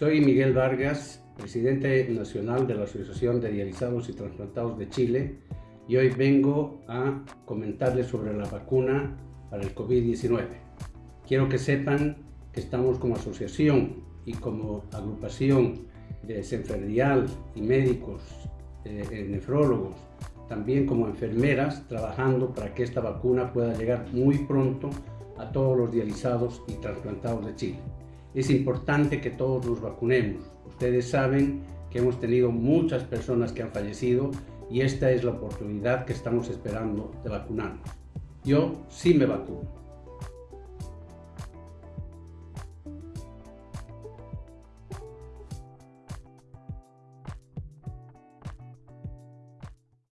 Soy Miguel Vargas, presidente nacional de la Asociación de Dializados y Transplantados de Chile y hoy vengo a comentarles sobre la vacuna para el COVID-19. Quiero que sepan que estamos como asociación y como agrupación de desenfermería y médicos, eh, nefrólogos, también como enfermeras, trabajando para que esta vacuna pueda llegar muy pronto a todos los dializados y trasplantados de Chile. Es importante que todos nos vacunemos. Ustedes saben que hemos tenido muchas personas que han fallecido y esta es la oportunidad que estamos esperando de vacunarnos. Yo sí me vacuno.